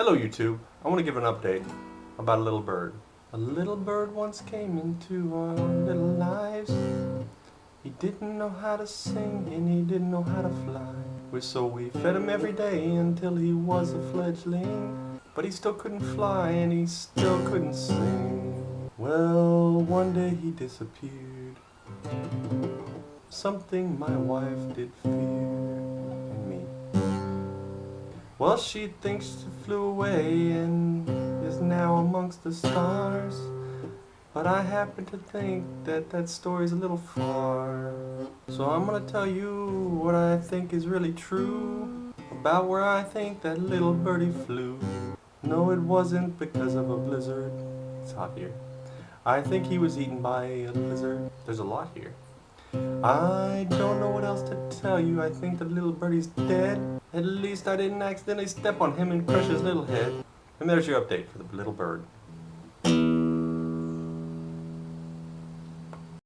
Hello YouTube. I want to give an update about a little bird. A little bird once came into our little lives. He didn't know how to sing and he didn't know how to fly. So we fed him every day until he was a fledgling. But he still couldn't fly and he still couldn't sing. Well, one day he disappeared. Something my wife did fear. Well, she thinks she flew away and is now amongst the stars. But I happen to think that that story's a little far. So I'm gonna tell you what I think is really true about where I think that little birdie flew. No, it wasn't because of a blizzard. It's hot here. I think he was eaten by a lizard. There's a lot here. I don't know what else tell you. I think the little birdie's dead. At least I didn't accidentally step on him and crush his little head. And there's your update for the little bird.